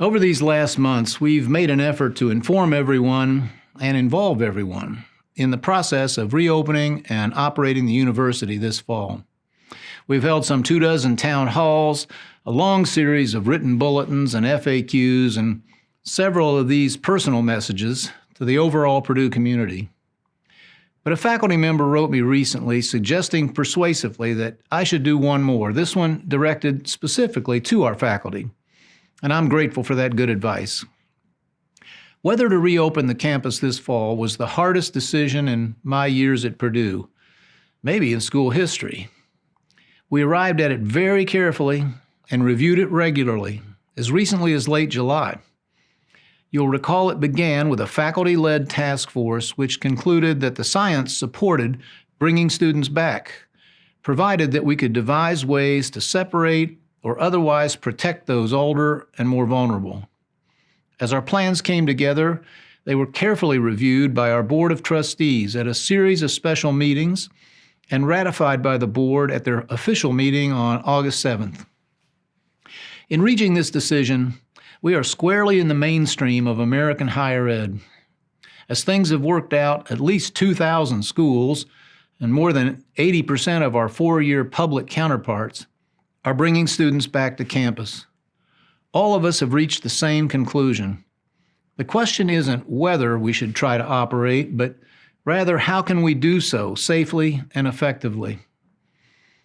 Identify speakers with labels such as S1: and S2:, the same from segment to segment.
S1: Over these last months, we've made an effort to inform everyone and involve everyone in the process of reopening and operating the university this fall. We've held some two dozen town halls, a long series of written bulletins and FAQs, and several of these personal messages to the overall Purdue community. But a faculty member wrote me recently suggesting persuasively that I should do one more, this one directed specifically to our faculty. And I'm grateful for that good advice. Whether to reopen the campus this fall was the hardest decision in my years at Purdue, maybe in school history. We arrived at it very carefully and reviewed it regularly, as recently as late July. You'll recall it began with a faculty led task force which concluded that the science supported bringing students back, provided that we could devise ways to separate or otherwise protect those older and more vulnerable. As our plans came together, they were carefully reviewed by our Board of Trustees at a series of special meetings and ratified by the Board at their official meeting on August 7th. In reaching this decision, we are squarely in the mainstream of American higher ed. As things have worked out, at least 2,000 schools and more than 80% of our four-year public counterparts are bringing students back to campus. All of us have reached the same conclusion. The question isn't whether we should try to operate, but rather how can we do so safely and effectively.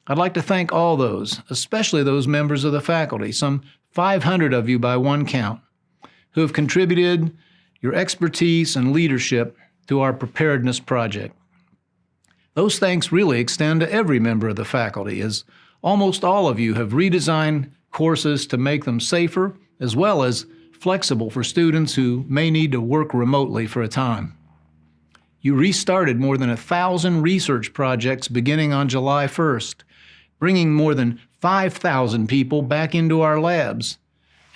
S1: I'd like to thank all those, especially those members of the faculty, some 500 of you by one count, who have contributed your expertise and leadership to our preparedness project. Those thanks really extend to every member of the faculty, as almost all of you have redesigned courses to make them safer as well as flexible for students who may need to work remotely for a time. You restarted more than a thousand research projects beginning on July 1st, bringing more than 5,000 people back into our labs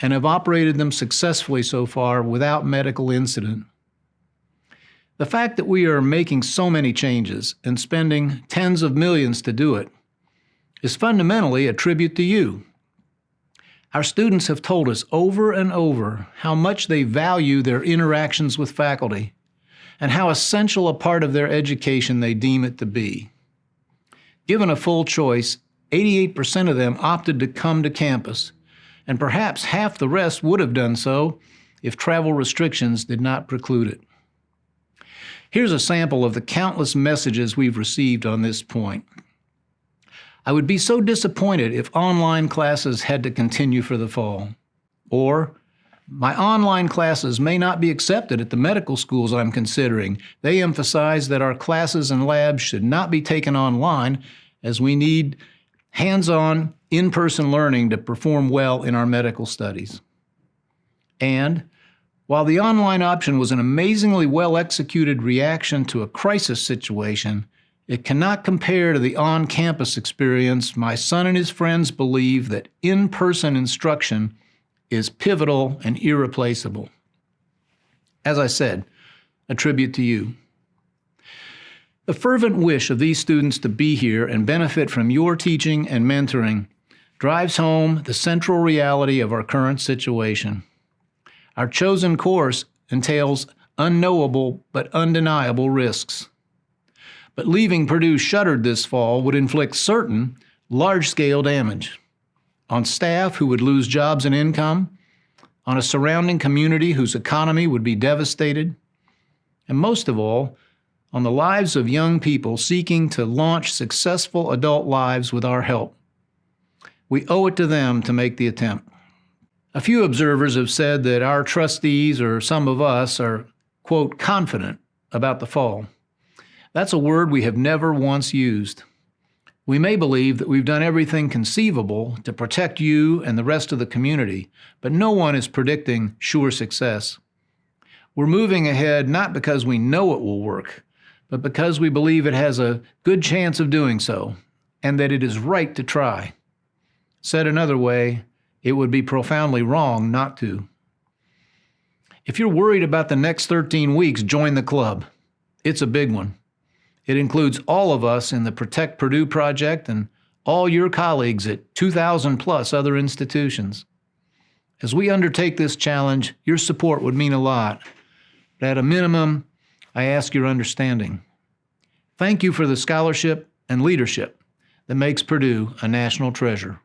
S1: and have operated them successfully so far without medical incident. The fact that we are making so many changes and spending tens of millions to do it is fundamentally a tribute to you. Our students have told us over and over how much they value their interactions with faculty and how essential a part of their education they deem it to be. Given a full choice, 88% of them opted to come to campus, and perhaps half the rest would have done so if travel restrictions did not preclude it. Here's a sample of the countless messages we've received on this point. I would be so disappointed if online classes had to continue for the fall. Or, my online classes may not be accepted at the medical schools I'm considering. They emphasize that our classes and labs should not be taken online as we need hands-on, in-person learning to perform well in our medical studies. And while the online option was an amazingly well-executed reaction to a crisis situation, it cannot compare to the on-campus experience my son and his friends believe that in-person instruction is pivotal and irreplaceable. As I said, a tribute to you. The fervent wish of these students to be here and benefit from your teaching and mentoring drives home the central reality of our current situation. Our chosen course entails unknowable but undeniable risks. But leaving Purdue shuttered this fall would inflict certain large-scale damage on staff who would lose jobs and income, on a surrounding community whose economy would be devastated, and most of all, on the lives of young people seeking to launch successful adult lives with our help. We owe it to them to make the attempt. A few observers have said that our trustees or some of us are, quote, confident about the fall. That's a word we have never once used. We may believe that we've done everything conceivable to protect you and the rest of the community, but no one is predicting sure success. We're moving ahead not because we know it will work, but because we believe it has a good chance of doing so, and that it is right to try. Said another way, it would be profoundly wrong not to. If you're worried about the next 13 weeks, join the club. It's a big one. It includes all of us in the Protect Purdue project and all your colleagues at 2,000 plus other institutions. As we undertake this challenge, your support would mean a lot. But at a minimum, I ask your understanding. Thank you for the scholarship and leadership that makes Purdue a national treasure.